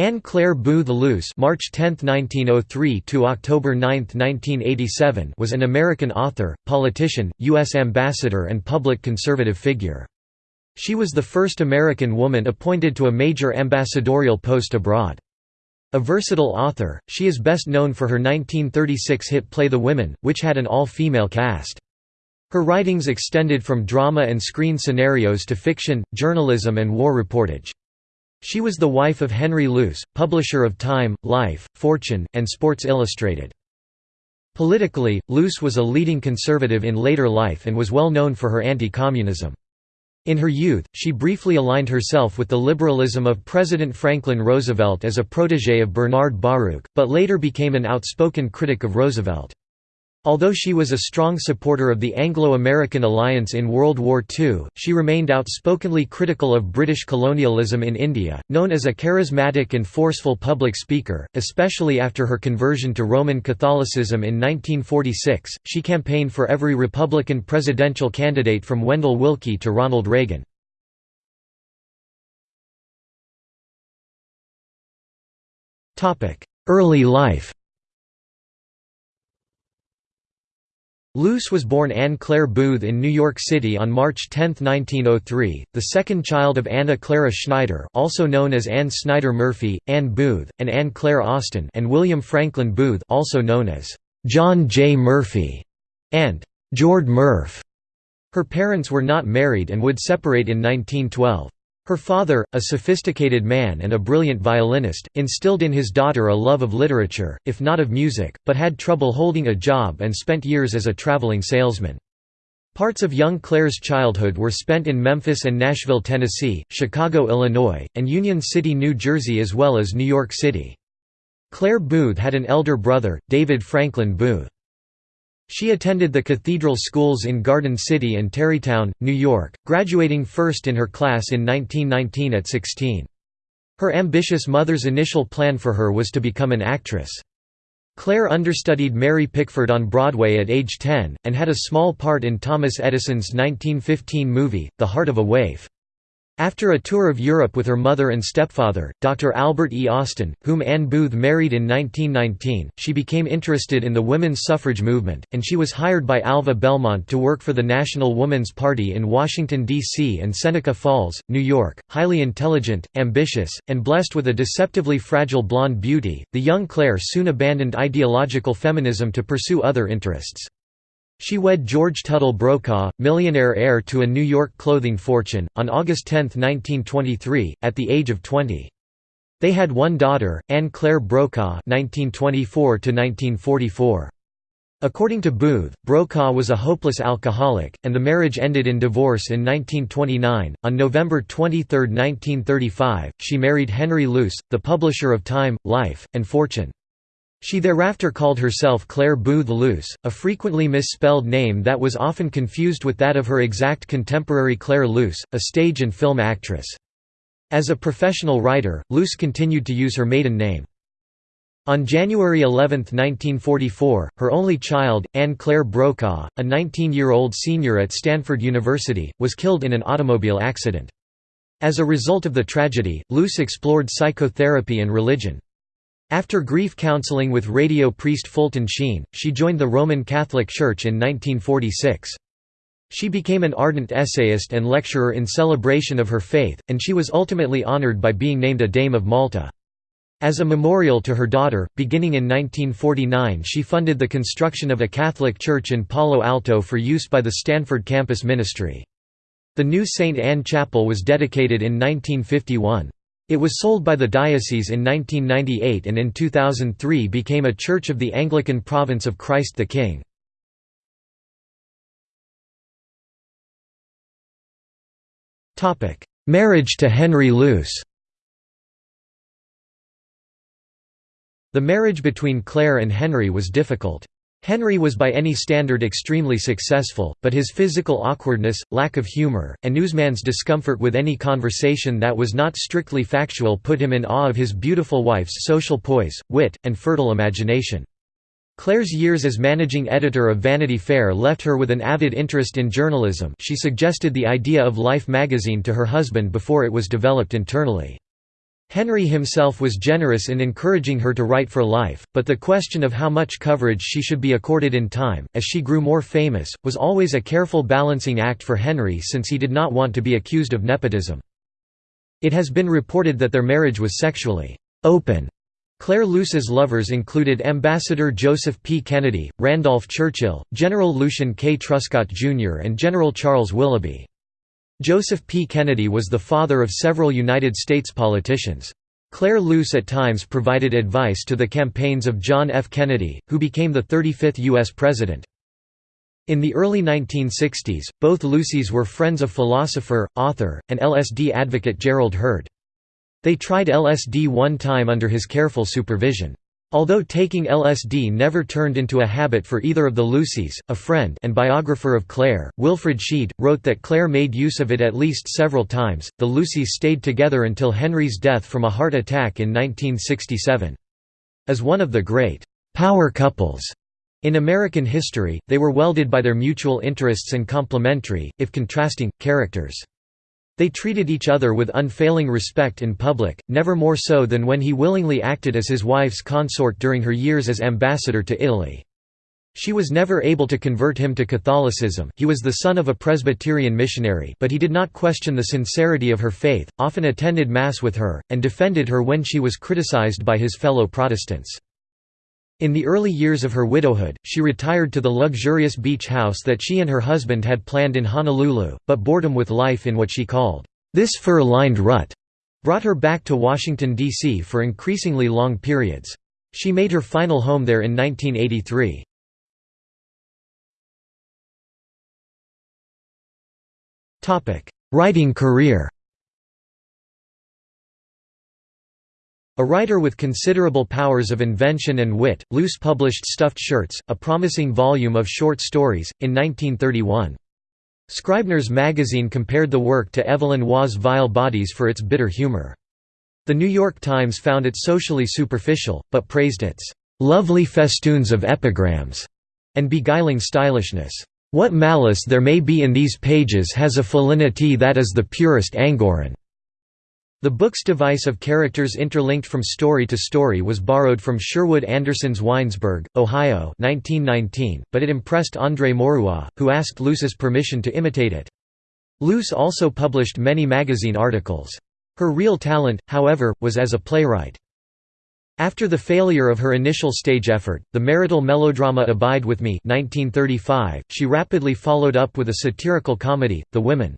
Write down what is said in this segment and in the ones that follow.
Anne Clare Boothe Luce March 10, 1903 to October 9, 1987 was an American author, politician, U.S. ambassador and public conservative figure. She was the first American woman appointed to a major ambassadorial post abroad. A versatile author, she is best known for her 1936 hit play The Women, which had an all-female cast. Her writings extended from drama and screen scenarios to fiction, journalism and war reportage. She was the wife of Henry Luce, publisher of Time, Life, Fortune, and Sports Illustrated. Politically, Luce was a leading conservative in later life and was well known for her anti-communism. In her youth, she briefly aligned herself with the liberalism of President Franklin Roosevelt as a protégé of Bernard Baruch, but later became an outspoken critic of Roosevelt. Although she was a strong supporter of the Anglo-American alliance in World War II, she remained outspokenly critical of British colonialism in India. Known as a charismatic and forceful public speaker, especially after her conversion to Roman Catholicism in 1946, she campaigned for every Republican presidential candidate from Wendell Willkie to Ronald Reagan. Early life Luce was born Anne Clare Boothe in New York City on March 10, 1903, the second child of Anna Clara Schneider also known as Anne Snyder Murphy, Anne Booth, and Anne Claire Austin and William Franklin Booth also known as John J. Murphy and George Murph. Her parents were not married and would separate in 1912. Her father, a sophisticated man and a brilliant violinist, instilled in his daughter a love of literature, if not of music, but had trouble holding a job and spent years as a traveling salesman. Parts of young Clare's childhood were spent in Memphis and Nashville, Tennessee, Chicago, Illinois, and Union City, New Jersey as well as New York City. Clare Boothe had an elder brother, David Franklin Booth. She attended the cathedral schools in Garden City and Tarrytown, New York, graduating first in her class in 1919 at 16. Her ambitious mother's initial plan for her was to become an actress. Clare understudied Mary Pickford on Broadway at age 10, and had a small part in Thomas Edison's 1915 movie, The Heart of a Waif. After a tour of Europe with her mother and stepfather, Dr. Albert E. Austin, whom Anne Booth married in 1919, she became interested in the women's suffrage movement, and she was hired by Alva Belmont to work for the National Woman's Party in Washington, D.C. and Seneca Falls, New York. Highly intelligent, ambitious, and blessed with a deceptively fragile blonde beauty, the young Clare soon abandoned ideological feminism to pursue other interests. She wed George Tuttle Brokaw, millionaire heir to a New York clothing fortune, on August 10, 1923, at the age of 20. They had one daughter, Anne Claire Brokaw (1924–1944). According to Boothe, Brokaw was a hopeless alcoholic, and the marriage ended in divorce in 1929. On November 23, 1935, she married Henry Luce, the publisher of Time, Life, and Fortune. She thereafter called herself Clare Boothe Luce, a frequently misspelled name that was often confused with that of her exact contemporary Claire Luce, a stage and film actress. As a professional writer, Luce continued to use her maiden name. On January 11, 1944, her only child, Anne Claire Brokaw, a 19-year-old senior at Stanford University, was killed in an automobile accident. As a result of the tragedy, Luce explored psychotherapy and religion. After grief counseling with radio priest Fulton Sheen, she joined the Roman Catholic Church in 1946. She became an ardent essayist and lecturer in celebration of her faith, and she was ultimately honored by being named a Dame of Malta. As a memorial to her daughter, beginning in 1949 she funded the construction of a Catholic church in Palo Alto for use by the Stanford campus ministry. The new St. Anne Chapel was dedicated in 1951. It was sold by the diocese in 1998 and in 2003 became a church of the Anglican province of Christ the King. Marriage to Henry Luce The marriage between Clare and Henry was difficult. Henry was by any standard extremely successful, but his physical awkwardness, lack of humor, and newsman's discomfort with any conversation that was not strictly factual put him in awe of his beautiful wife's social poise, wit, and fertile imagination. Clare's years as managing editor of Vanity Fair left her with an avid interest in journalism she suggested the idea of Life magazine to her husband before it was developed internally. Henry himself was generous in encouraging her to write for life, but the question of how much coverage she should be accorded in time, as she grew more famous, was always a careful balancing act for Henry since he did not want to be accused of nepotism. It has been reported that their marriage was sexually open. Clare Luce's lovers included Ambassador Joseph P. Kennedy, Randolph Churchill, General Lucian K. Truscott Jr. and General Charles Willoughby. Joseph P. Kennedy was the father of several United States politicians. Clare Luce at times provided advice to the campaigns of John F. Kennedy, who became the 35th U.S. President. In the early 1960s, both Luces were friends of philosopher, author, and LSD advocate Gerald Heard. They tried LSD one time under his careful supervision. Although taking LSD never turned into a habit for either of the Luces, a friend and biographer of Clare, Wilfrid Sheed, wrote that Clare made use of it at least several times. The Luces stayed together until Henry's death from a heart attack in 1967. As one of the great power couples in American history, they were welded by their mutual interests and complementary, if contrasting, characters. They treated each other with unfailing respect in public, never more so than when he willingly acted as his wife's consort during her years as ambassador to Italy. She was never able to convert him to Catholicism he was the son of a Presbyterian missionary but he did not question the sincerity of her faith, often attended Mass with her, and defended her when she was criticized by his fellow Protestants. In the early years of her widowhood, she retired to the luxurious beach house that she and her husband had planned in Honolulu, but boredom with life in what she called, "...this fur-lined rut," brought her back to Washington, D.C. for increasingly long periods. She made her final home there in 1983. Writing career A writer with considerable powers of invention and wit, Luce published Stuffed Shirts, a promising volume of short stories, in 1931. Scribner's magazine compared the work to Evelyn Waugh's Vile Bodies for its bitter humor. The New York Times found it socially superficial, but praised its "...lovely festoons of epigrams," and beguiling stylishness. What malice there may be in these pages has a felinity that is the purest Angora. The book's device of characters interlinked from story to story was borrowed from Sherwood Anderson's Winesburg, Ohio 1919, but it impressed André Maurois, who asked Luce's permission to imitate it. Luce also published many magazine articles. Her real talent, however, was as a playwright. After the failure of her initial stage effort, the marital melodrama Abide With Me 1935, she rapidly followed up with a satirical comedy, The Women.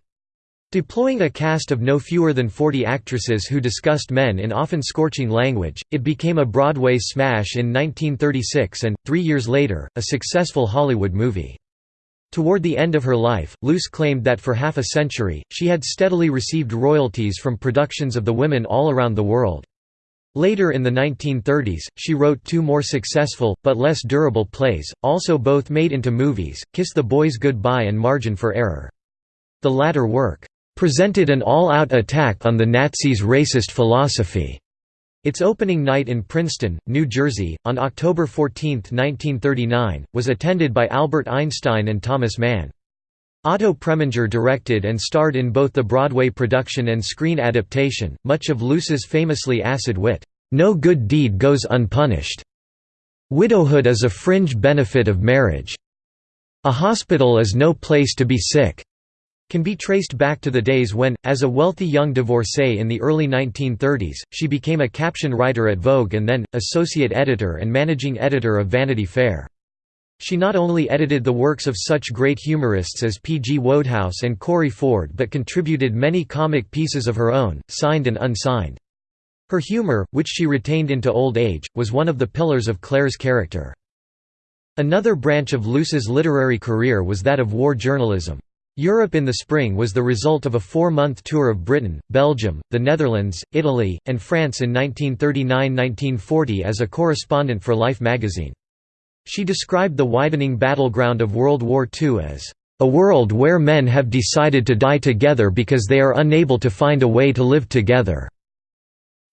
Deploying a cast of no fewer than 40 actresses who discussed men in often scorching language, it became a Broadway smash in 1936 and, three years later, a successful Hollywood movie. Toward the end of her life, Luce claimed that for half a century, she had steadily received royalties from productions of the women all around the world. Later in the 1930s, she wrote two more successful, but less durable plays, also both made into movies, Kiss the Boys Goodbye and Margin for Error. The latter work, presented an all-out attack on the Nazis' racist philosophy. Its opening night in Princeton, New Jersey, on October 14, 1939, was attended by Albert Einstein and Thomas Mann. Otto Preminger directed and starred in both the Broadway production and screen adaptation. Much of Luce's famously acid wit, "'No good deed goes unpunished'. Widowhood is a fringe benefit of marriage. A hospital is no place to be sick can be traced back to the days when, as a wealthy young divorcee in the early 1930s, she became a caption writer at Vogue and then, associate editor and managing editor of Vanity Fair. She not only edited the works of such great humorists as P. G. Wodehouse and Corey Ford but contributed many comic pieces of her own, signed and unsigned. Her humor, which she retained into old age, was one of the pillars of Clare's character. Another branch of Luce's literary career was that of war journalism. Europe in the spring was the result of a four-month tour of Britain, Belgium, the Netherlands, Italy, and France in 1939–1940 as a correspondent for Life magazine. She described the widening battleground of World War II as, "...a world where men have decided to die together because they are unable to find a way to live together."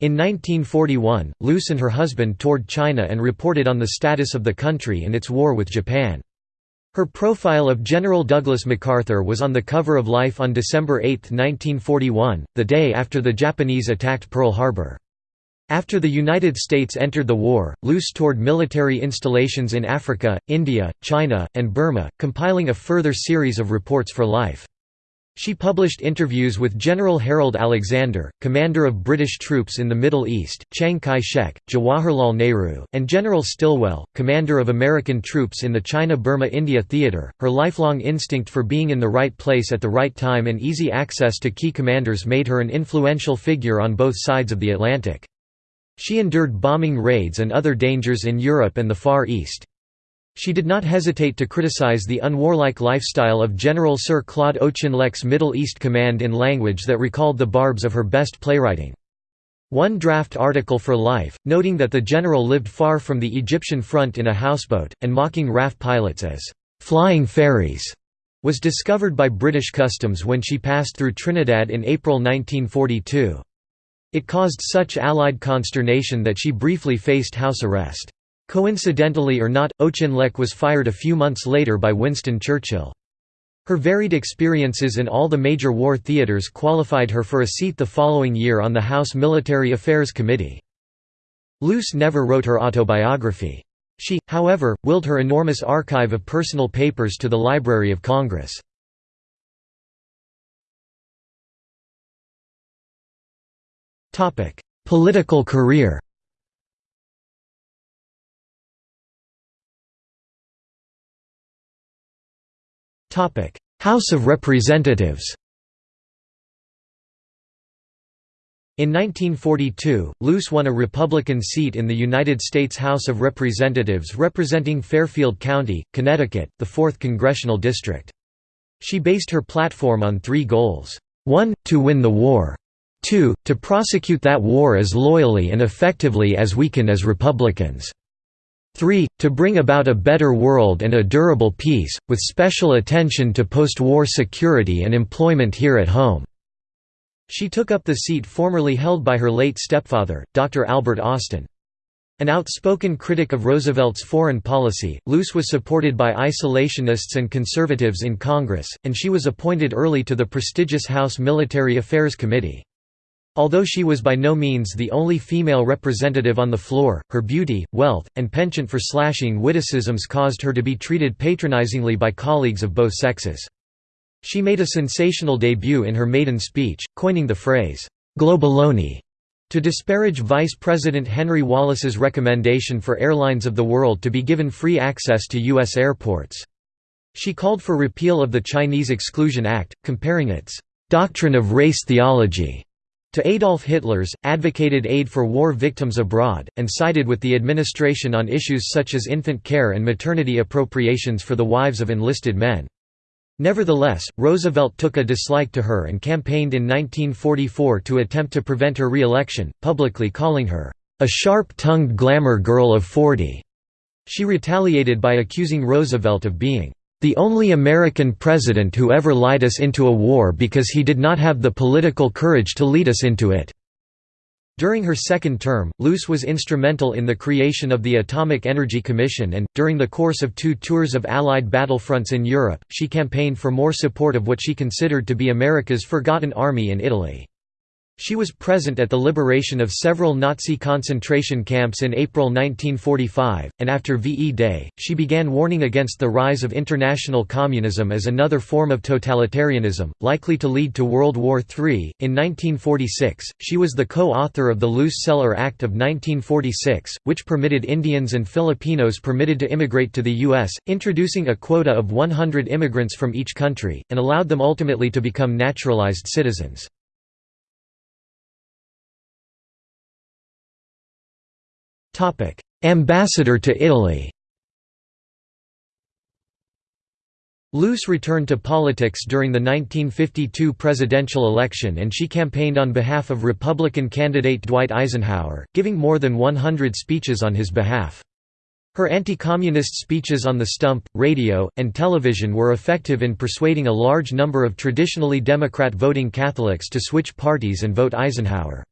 In 1941, Luce and her husband toured China and reported on the status of the country and its war with Japan. Her profile of General Douglas MacArthur was on the cover of Life on December 8, 1941, the day after the Japanese attacked Pearl Harbor. After the United States entered the war, Luce toured military installations in Africa, India, China, and Burma, compiling a further series of reports for Life. She published interviews with General Harold Alexander, commander of British troops in the Middle East, Chiang Kai-shek, Jawaharlal Nehru, and General Stilwell, commander of American troops in the China-Burma-India theater. Her lifelong instinct for being in the right place at the right time and easy access to key commanders made her an influential figure on both sides of the Atlantic. She endured bombing raids and other dangers in Europe and the Far East. She did not hesitate to criticize the unwarlike lifestyle of General Sir Claude Auchinleck's Middle East command in language that recalled the barbs of her best playwriting. One draft article for Life, noting that the general lived far from the Egyptian front in a houseboat, and mocking RAF pilots as «flying fairies», was discovered by British customs when she passed through Trinidad in April 1942. It caused such Allied consternation that she briefly faced house arrest. Coincidentally or not, oh Auchinleck was fired a few months later by Winston Churchill. Her varied experiences in all the major war theaters qualified her for a seat the following year on the House Military Affairs Committee. Luce never wrote her autobiography. She, however, willed her enormous archive of personal papers to the Library of Congress. Political career House of Representatives In 1942, Luce won a Republican seat in the United States House of Representatives representing Fairfield County, Connecticut, the 4th Congressional District. She based her platform on three goals. 1. To win the war. 2. To prosecute that war as loyally and effectively as we can as Republicans. 3. To bring about a better world and a durable peace, with special attention to post-war security and employment here at home." She took up the seat formerly held by her late stepfather, Dr. Albert Austin. An outspoken critic of Roosevelt's foreign policy, Luce was supported by isolationists and conservatives in Congress, and she was appointed early to the prestigious House Military Affairs Committee. Although she was by no means the only female representative on the floor, her beauty, wealth, and penchant for slashing witticisms caused her to be treated patronizingly by colleagues of both sexes. She made a sensational debut in her maiden speech, coining the phrase, "'globaloney' to disparage Vice President Henry Wallace's recommendation for airlines of the world to be given free access to U.S. airports. She called for repeal of the Chinese Exclusion Act, comparing its "'doctrine of race theology' to Adolf Hitler's, advocated aid for war victims abroad, and sided with the administration on issues such as infant care and maternity appropriations for the wives of enlisted men. Nevertheless, Roosevelt took a dislike to her and campaigned in 1944 to attempt to prevent her re-election, publicly calling her, "...a sharp-tongued glamour girl of 40." She retaliated by accusing Roosevelt of being the only American president who ever lied us into a war because he did not have the political courage to lead us into it." During her second term, Luce was instrumental in the creation of the Atomic Energy Commission and, during the course of two tours of Allied battlefronts in Europe, she campaigned for more support of what she considered to be America's forgotten army in Italy. She was present at the liberation of several Nazi concentration camps in April 1945, and after VE Day, she began warning against the rise of international communism as another form of totalitarianism, likely to lead to World War III. In 1946, she was the co author of the Luce-Celler Act of 1946, which permitted Indians and Filipinos permitted to immigrate to the U.S., introducing a quota of 100 immigrants from each country, and allowed them ultimately to become naturalized citizens. Ambassador to Italy Luce returned to politics during the 1952 presidential election and she campaigned on behalf of Republican candidate Dwight Eisenhower, giving more than 100 speeches on his behalf. Her anti-communist speeches on the stump, radio, and television were effective in persuading a large number of traditionally Democrat voting Catholics to switch parties and vote Eisenhower.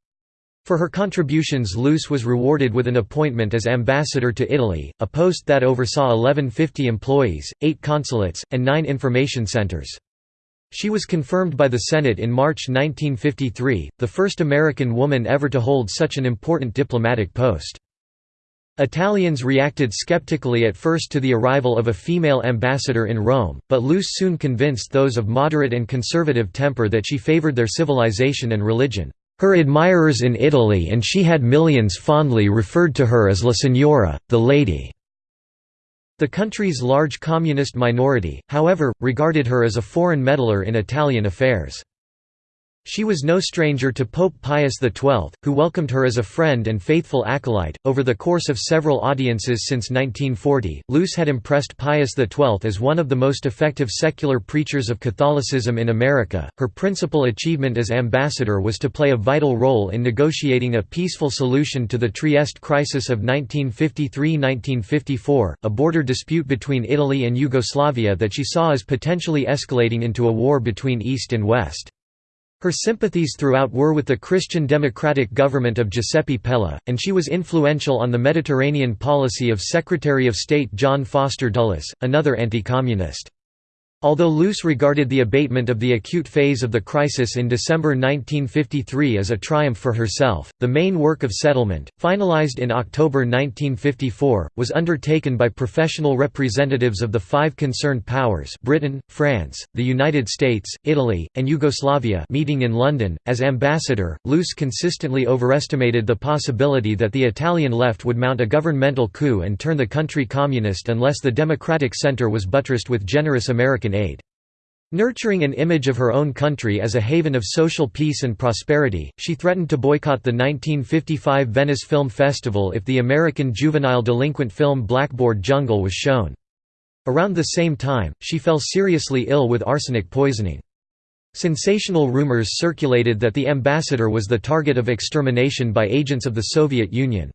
For her contributions Luce was rewarded with an appointment as ambassador to Italy, a post that oversaw 1150 employees, eight consulates, and nine information centers. She was confirmed by the Senate in March 1953, the first American woman ever to hold such an important diplomatic post. Italians reacted skeptically at first to the arrival of a female ambassador in Rome, but Luce soon convinced those of moderate and conservative temper that she favored their civilization and religion. Her admirers in Italy and she had millions fondly referred to her as La Signora, the lady. The country's large communist minority, however, regarded her as a foreign meddler in Italian affairs. She was no stranger to Pope Pius XII, who welcomed her as a friend and faithful acolyte. Over the course of several audiences since 1940, Luce had impressed Pius XII as one of the most effective secular preachers of Catholicism in America. Her principal achievement as ambassador was to play a vital role in negotiating a peaceful solution to the Trieste crisis of 1953 1954, a border dispute between Italy and Yugoslavia that she saw as potentially escalating into a war between East and West. Her sympathies throughout were with the Christian democratic government of Giuseppe Pella, and she was influential on the Mediterranean policy of Secretary of State John Foster Dulles, another anti-communist. Although Luce regarded the abatement of the acute phase of the crisis in December 1953 as a triumph for herself, the main work of settlement, finalized in October 1954, was undertaken by professional representatives of the five concerned powers Britain, France, the United States, Italy, and Yugoslavia meeting in London. As ambassador, Luce consistently overestimated the possibility that the Italian left would mount a governmental coup and turn the country communist unless the democratic centre was buttressed with generous American American aid. Nurturing an image of her own country as a haven of social peace and prosperity, she threatened to boycott the 1955 Venice Film Festival if the American juvenile delinquent film Blackboard Jungle was shown. Around the same time, she fell seriously ill with arsenic poisoning. Sensational rumors circulated that the ambassador was the target of extermination by agents of the Soviet Union.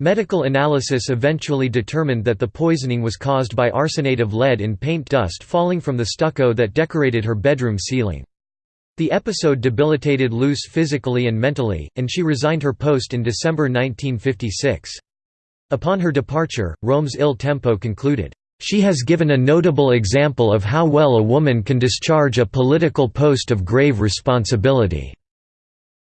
Medical analysis eventually determined that the poisoning was caused by arsenate of lead in paint dust falling from the stucco that decorated her bedroom ceiling. The episode debilitated Luce physically and mentally, and she resigned her post in December 1956. Upon her departure, Rome's Il Tempo concluded, "...she has given a notable example of how well a woman can discharge a political post of grave responsibility."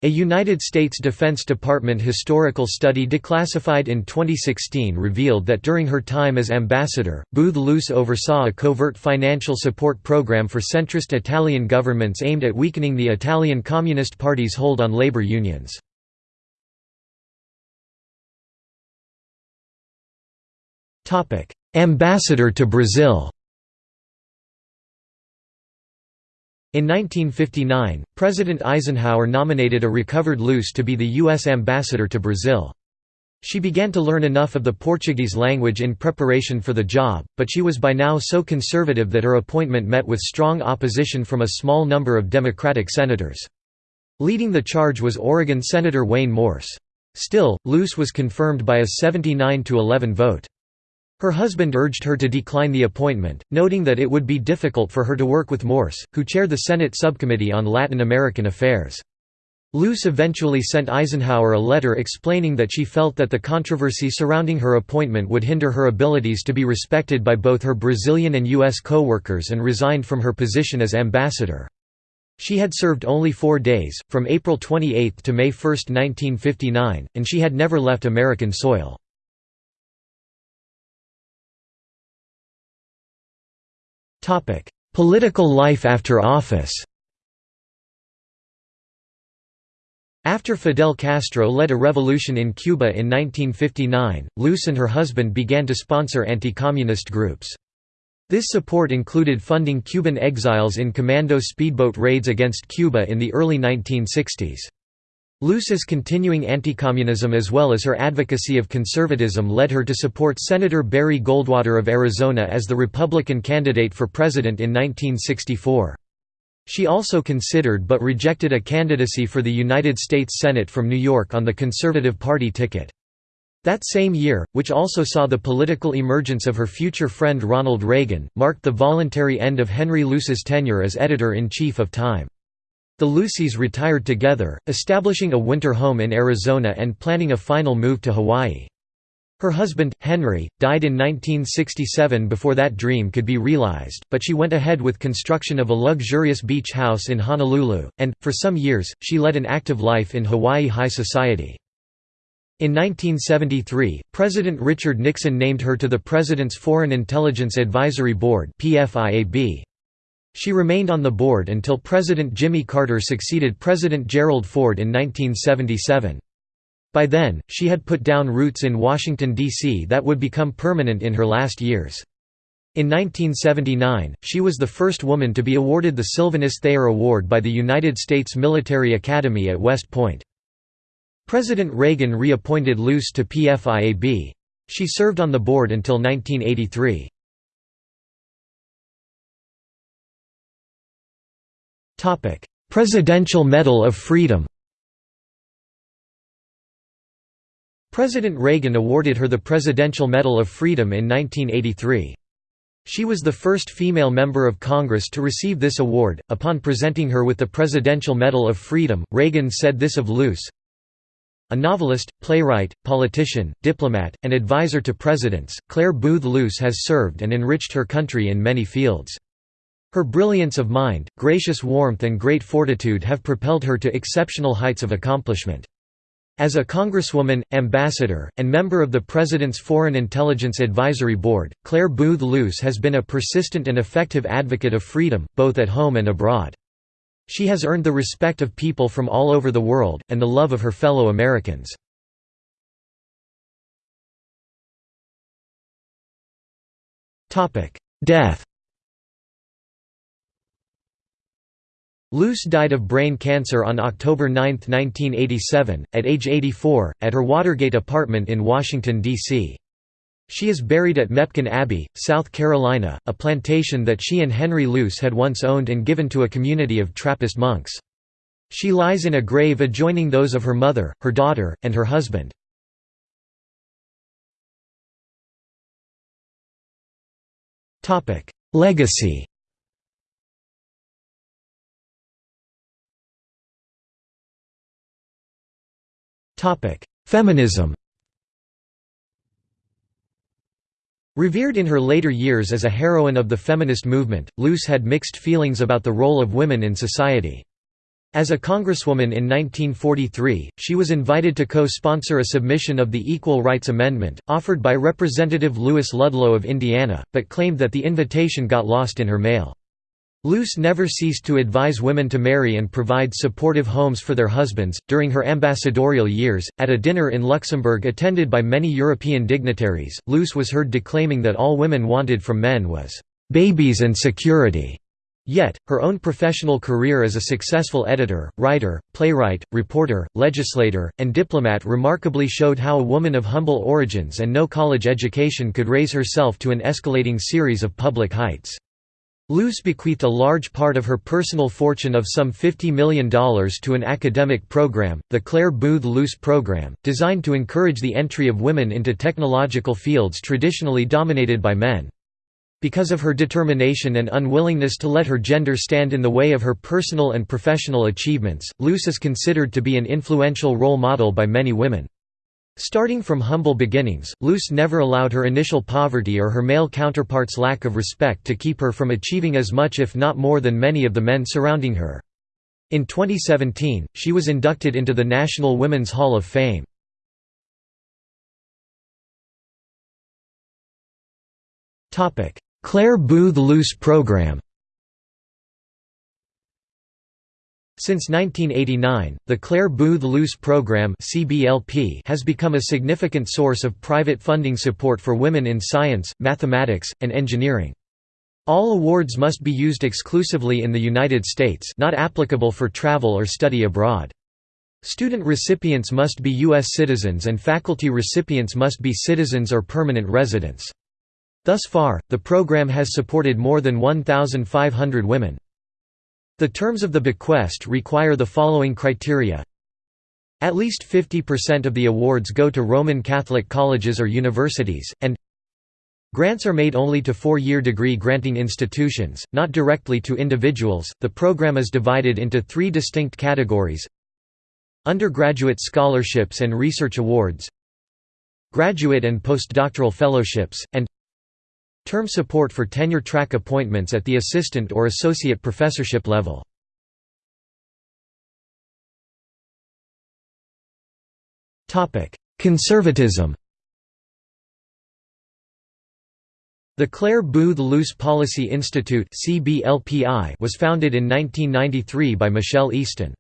A United States Defense Department historical study declassified in 2016 revealed that during her time as ambassador, Booth Luce oversaw a covert financial support program for centrist Italian governments aimed at weakening the Italian Communist Party's hold on labor unions. Ambassador to Brazil In 1959, President Eisenhower nominated a recovered Luce to be the U.S. ambassador to Brazil. She began to learn enough of the Portuguese language in preparation for the job, but she was by now so conservative that her appointment met with strong opposition from a small number of Democratic senators. Leading the charge was Oregon Senator Wayne Morse. Still, Luce was confirmed by a 79–11 vote. Her husband urged her to decline the appointment, noting that it would be difficult for her to work with Morse, who chaired the Senate Subcommittee on Latin American Affairs. Luce eventually sent Eisenhower a letter explaining that she felt that the controversy surrounding her appointment would hinder her abilities to be respected by both her Brazilian and U.S. co-workers and resigned from her position as ambassador. She had served only four days, from April 28 to May 1, 1959, and she had never left American soil. Political life after office After Fidel Castro led a revolution in Cuba in 1959, Luce and her husband began to sponsor anti-communist groups. This support included funding Cuban exiles in commando speedboat raids against Cuba in the early 1960s. Luce's continuing anti-communism as well as her advocacy of conservatism led her to support Senator Barry Goldwater of Arizona as the Republican candidate for president in 1964. She also considered but rejected a candidacy for the United States Senate from New York on the Conservative Party ticket. That same year, which also saw the political emergence of her future friend Ronald Reagan, marked the voluntary end of Henry Luce's tenure as editor-in-chief of Time. The Luces retired together, establishing a winter home in Arizona and planning a final move to Hawaii. Her husband, Henry, died in 1967 before that dream could be realized, but she went ahead with construction of a luxurious beach house in Honolulu, and, for some years, she led an active life in Hawaii high society. In 1973, President Richard Nixon named her to the President's Foreign Intelligence Advisory Board She remained on the board until President Jimmy Carter succeeded President Gerald Ford in 1977. By then, she had put down roots in Washington, D.C. that would become permanent in her last years. In 1979, she was the first woman to be awarded the Sylvanus Thayer Award by the United States Military Academy at West Point. President Reagan reappointed Luce to PFIAB. She served on the board until 1983. Presidential Medal of Freedom President Reagan awarded her the Presidential Medal of Freedom in 1983. She was the first female member of Congress to receive this award. Upon presenting her with the Presidential Medal of Freedom, Reagan said this of Luce A novelist, playwright, politician, diplomat, and advisor to presidents, Clare Boothe Luce has served and enriched her country in many fields. Her brilliance of mind, gracious warmth, and great fortitude have propelled her to exceptional heights of accomplishment. As a congresswoman, ambassador, and member of the President's Foreign Intelligence Advisory Board, Clare Boothe Luce has been a persistent and effective advocate of freedom, both at home and abroad. She has earned the respect of people from all over the world, and the love of her fellow Americans. Death Luce died of brain cancer on October 9, 1987, at age 84, at her Watergate apartment in Washington, D.C. She is buried at Mepkin Abbey, South Carolina, a plantation that she and Henry Luce had once owned and given to a community of Trappist monks. She lies in a grave adjoining those of her mother, her daughter, and her husband. Legacy Feminism Revered in her later years as a heroine of the feminist movement, Luce had mixed feelings about the role of women in society. As a congresswoman in 1943, she was invited to co-sponsor a submission of the Equal Rights Amendment, offered by Representative Louis Ludlow of Indiana, but claimed that the invitation got lost in her mail. Luce never ceased to advise women to marry and provide supportive homes for their husbands. During her ambassadorial years, at a dinner in Luxembourg attended by many European dignitaries, Luce was heard declaiming that all women wanted from men was babies and security. Yet, her own professional career as a successful editor, writer, playwright, reporter, legislator, and diplomat remarkably showed how a woman of humble origins and no college education could raise herself to an escalating series of public heights. Luce bequeathed a large part of her personal fortune of some $50 million to an academic program, the Clare Boothe Luce Program, designed to encourage the entry of women into technological fields traditionally dominated by men. Because of her determination and unwillingness to let her gender stand in the way of her personal and professional achievements, Luce is considered to be an influential role model by many women. Starting from humble beginnings, Luce never allowed her initial poverty or her male counterparts' lack of respect to keep her from achieving as much if not more than many of the men surrounding her. In 2017, she was inducted into the National Women's Hall of Fame. Clare Boothe Luce Program Since 1989, the Clare Boothe Luce Program has become a significant source of private funding support for women in science, mathematics, and engineering. All awards must be used exclusively in the United States not applicable for travel or study abroad. Student recipients must be U.S. citizens and faculty recipients must be citizens or permanent residents. Thus far, the program has supported more than 1,500 women. The terms of the bequest require the following criteria At least 50% of the awards go to Roman Catholic colleges or universities, and Grants are made only to four-year degree granting institutions, not directly to individuals. The program is divided into three distinct categories: undergraduate scholarships and research awards, graduate and postdoctoral fellowships, and term support for tenure-track appointments at the assistant or associate professorship level. Conservatism The Clare Boothe Luce Policy Institute was founded in 1993 by Michelle Easton.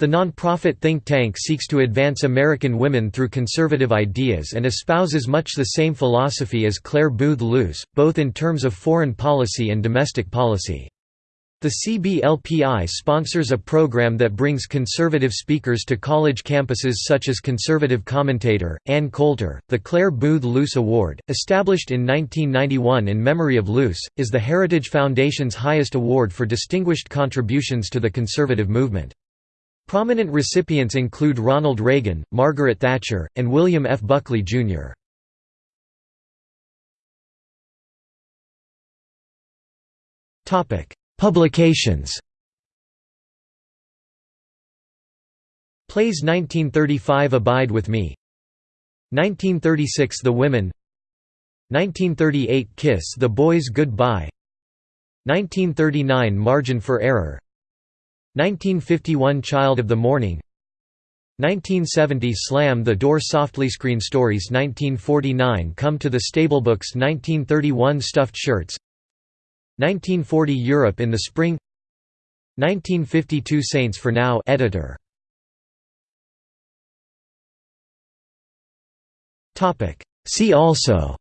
The non-profit think tank seeks to advance American women through conservative ideas and espouses much the same philosophy as Clare Boothe Luce, both in terms of foreign policy and domestic policy. The CBLPI sponsors a program that brings conservative speakers to college campuses such as conservative commentator, Ann Coulter. The Clare Boothe Luce Award, established in 1991 in memory of Luce, is the Heritage Foundation's highest award for distinguished contributions to the conservative movement. Prominent recipients include Ronald Reagan, Margaret Thatcher, and William F. Buckley, Jr. Publications. Plays 1935 Abide With Me. 1936 The Women. 1938 Kiss the Boys Goodbye. 1939 Margin for Error 1951 Child of the Morning. 1970 Slam the Door Softly Screen Stories 1949 Come to the Stable Books 1931 Stuffed Shirts. 1940 Europe in the Spring. 1952 Saints for Now editor. Topic. See also.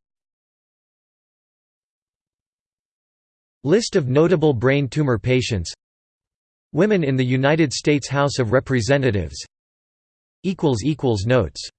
List of notable brain tumor patients Women in the United States House of Representatives. Notes